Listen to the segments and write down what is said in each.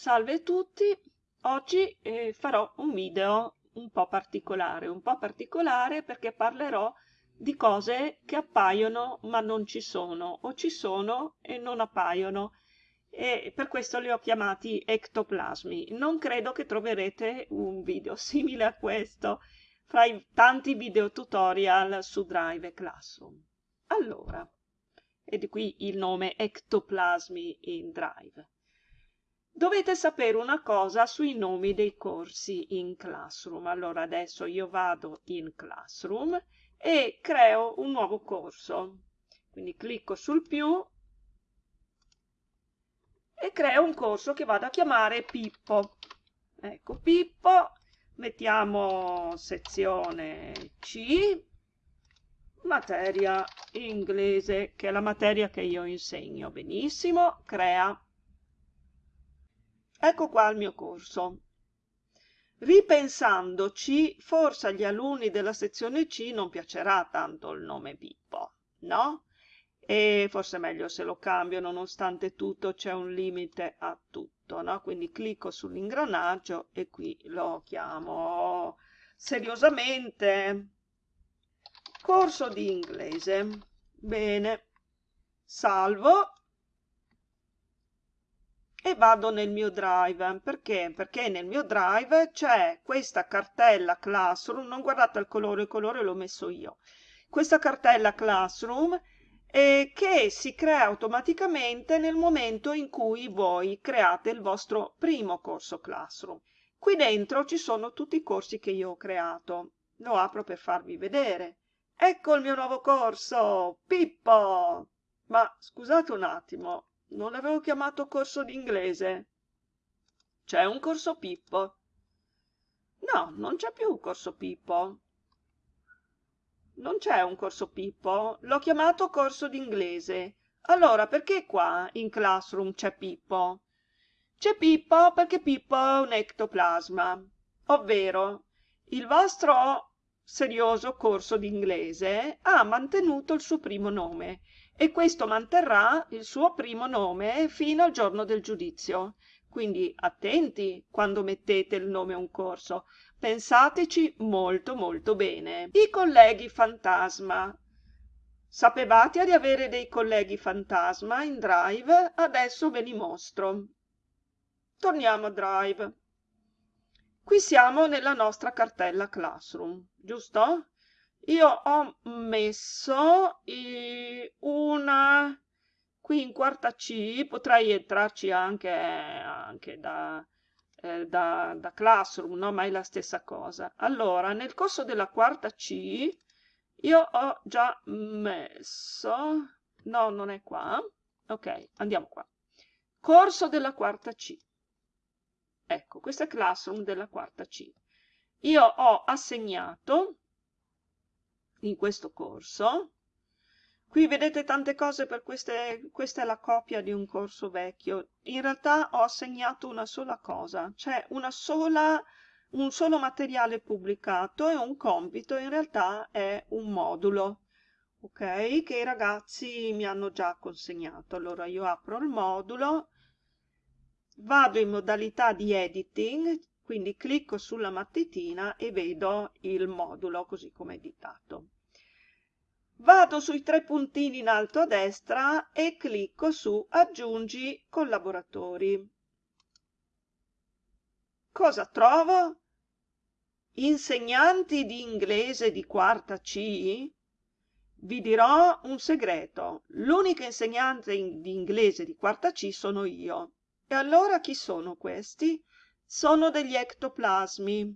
Salve a tutti, oggi eh, farò un video un po' particolare, un po' particolare perché parlerò di cose che appaiono ma non ci sono, o ci sono e non appaiono, e per questo li ho chiamati ectoplasmi. Non credo che troverete un video simile a questo fra i tanti video tutorial su Drive Classroom. Allora, e di qui il nome ectoplasmi in Drive. Dovete sapere una cosa sui nomi dei corsi in Classroom. Allora adesso io vado in Classroom e creo un nuovo corso. Quindi clicco sul più e creo un corso che vado a chiamare Pippo. Ecco, Pippo, mettiamo sezione C, materia inglese, che è la materia che io insegno. Benissimo, crea Ecco qua il mio corso. Ripensandoci, forse agli alunni della sezione C non piacerà tanto il nome Pippo, no? E forse è meglio se lo cambio, nonostante tutto c'è un limite a tutto, no? Quindi clicco sull'ingranaggio e qui lo chiamo seriosamente corso di inglese. Bene, salvo e vado nel mio drive. Perché? Perché nel mio drive c'è questa cartella classroom non guardate il colore il colore l'ho messo io. Questa cartella classroom eh, che si crea automaticamente nel momento in cui voi create il vostro primo corso classroom. Qui dentro ci sono tutti i corsi che io ho creato. Lo apro per farvi vedere. Ecco il mio nuovo corso Pippo! Ma scusate un attimo non l'avevo chiamato corso d'inglese. C'è un corso Pippo. No, non c'è più corso Pippo. Non c'è un corso Pippo. L'ho chiamato corso d'inglese. Allora, perché qua in Classroom c'è Pippo? C'è Pippo perché Pippo è un ectoplasma, ovvero il vostro serioso corso d'inglese ha mantenuto il suo primo nome e questo manterrà il suo primo nome fino al giorno del giudizio. Quindi attenti quando mettete il nome a un corso, pensateci molto molto bene. I colleghi fantasma. Sapevate di avere dei colleghi fantasma in Drive? Adesso ve li mostro. Torniamo a Drive. Qui siamo nella nostra cartella Classroom, giusto? io ho messo una qui in quarta C, potrei entrarci anche, anche da, eh, da, da Classroom, no? ma è la stessa cosa. Allora, nel corso della quarta C, io ho già messo, no, non è qua, ok, andiamo qua. Corso della quarta C. Ecco, questo è Classroom della quarta C. Io ho assegnato in questo corso. Qui vedete tante cose per queste, questa è la copia di un corso vecchio. In realtà ho assegnato una sola cosa, cioè una sola, un solo materiale pubblicato e un compito in realtà è un modulo, ok? Che i ragazzi mi hanno già consegnato. Allora io apro il modulo, vado in modalità di editing, quindi clicco sulla mattitina e vedo il modulo così come editato. Vado sui tre puntini in alto a destra e clicco su aggiungi collaboratori. Cosa trovo? Insegnanti di inglese di quarta C? Vi dirò un segreto. L'unica insegnante di inglese di quarta C sono io. E allora chi sono questi? sono degli ectoplasmi.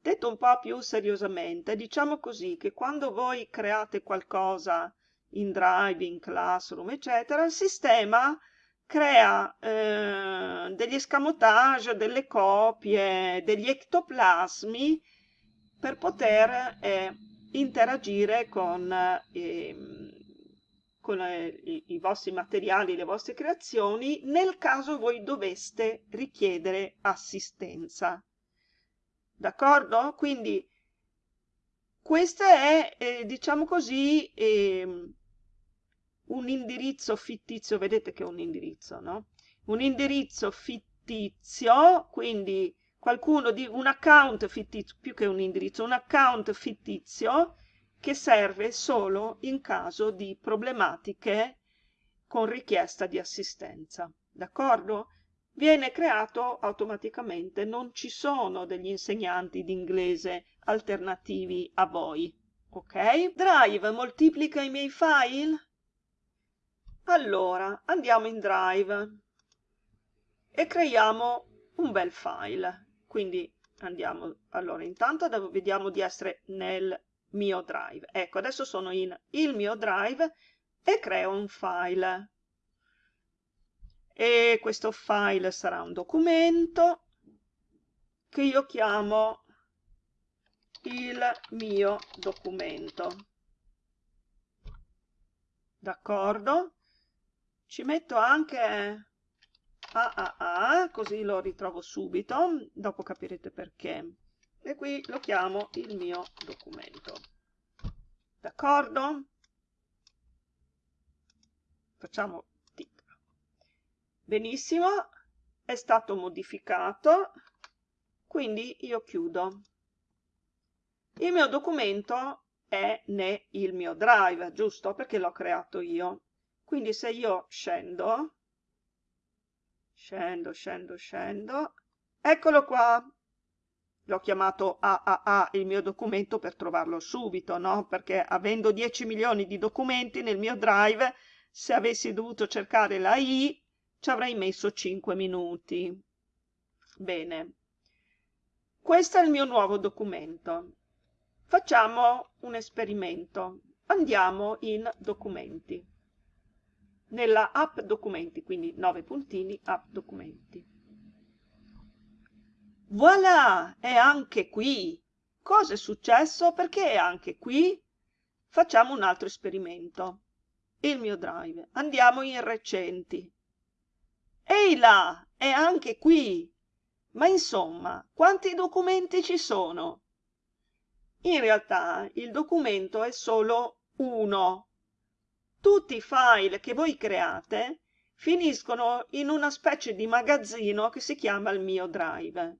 Detto un po' più seriosamente, diciamo così che quando voi create qualcosa in Drive, in Classroom, eccetera, il sistema crea eh, degli escamotage, delle copie, degli ectoplasmi per poter eh, interagire con eh, con eh, i, i vostri materiali, le vostre creazioni, nel caso voi doveste richiedere assistenza. D'accordo? Quindi questo è, eh, diciamo così, eh, un indirizzo fittizio, vedete che è un indirizzo, no? Un indirizzo fittizio fittizio, quindi qualcuno di un account fittizio, più che un indirizzo, un account fittizio che serve solo in caso di problematiche con richiesta di assistenza. D'accordo? Viene creato automaticamente, non ci sono degli insegnanti di inglese alternativi a voi. Ok? Drive moltiplica i miei file? Allora, andiamo in Drive e creiamo un bel file. Quindi andiamo, allora intanto vediamo di essere nel mio drive. Ecco, adesso sono in il mio drive e creo un file. E questo file sarà un documento che io chiamo il mio documento. D'accordo? Ci metto anche AAA, così lo ritrovo subito, dopo capirete perché e qui lo chiamo il mio documento. D'accordo? Facciamo tic. Benissimo, è stato modificato, quindi io chiudo. Il mio documento è nel mio drive, giusto? Perché l'ho creato io. Quindi se io scendo, scendo, scendo, scendo, eccolo qua, l'ho chiamato AAA il mio documento per trovarlo subito, no? Perché avendo 10 milioni di documenti nel mio drive, se avessi dovuto cercare la I, ci avrei messo 5 minuti. Bene. Questo è il mio nuovo documento. Facciamo un esperimento. Andiamo in documenti. Nella app documenti, quindi 9 puntini, app documenti. Voilà, è anche qui. Cosa è successo? Perché è anche qui? Facciamo un altro esperimento. Il mio drive. Andiamo in recenti. Ehi là, è anche qui. Ma insomma, quanti documenti ci sono? In realtà il documento è solo uno. Tutti i file che voi create finiscono in una specie di magazzino che si chiama il mio drive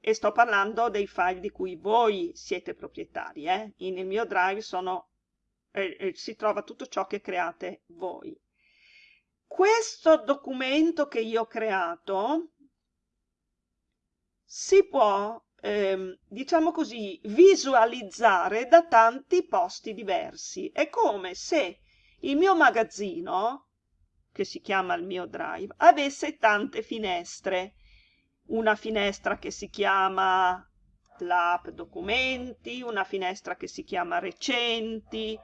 e sto parlando dei file di cui voi siete proprietari. Eh? Nel mio drive sono, eh, eh, si trova tutto ciò che create voi. Questo documento che io ho creato si può, ehm, diciamo così, visualizzare da tanti posti diversi. È come se il mio magazzino, che si chiama il mio drive, avesse tante finestre una finestra che si chiama l'app documenti, una finestra che si chiama recenti,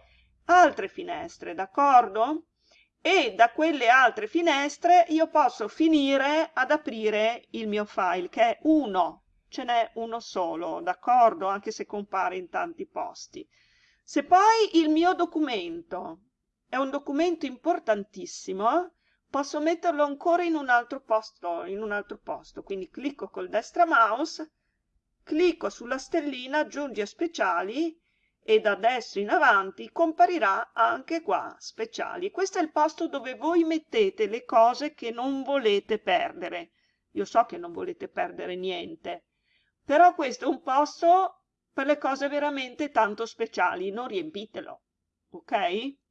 altre finestre, d'accordo? E da quelle altre finestre io posso finire ad aprire il mio file, che è uno, ce n'è uno solo, d'accordo? Anche se compare in tanti posti. Se poi il mio documento è un documento importantissimo, posso metterlo ancora in un altro posto, in un altro posto. Quindi clicco col destra mouse, clicco sulla stellina aggiungi a speciali e da adesso in avanti comparirà anche qua speciali. Questo è il posto dove voi mettete le cose che non volete perdere. Io so che non volete perdere niente, però questo è un posto per le cose veramente tanto speciali, non riempitelo, ok?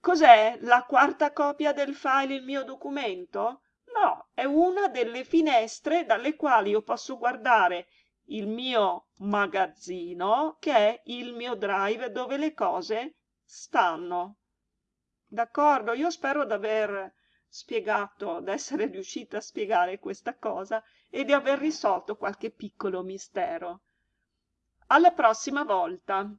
Cos'è la quarta copia del file il mio documento? No, è una delle finestre dalle quali io posso guardare il mio magazzino, che è il mio drive dove le cose stanno. D'accordo? Io spero di aver spiegato, di essere riuscita a spiegare questa cosa e di aver risolto qualche piccolo mistero. Alla prossima volta!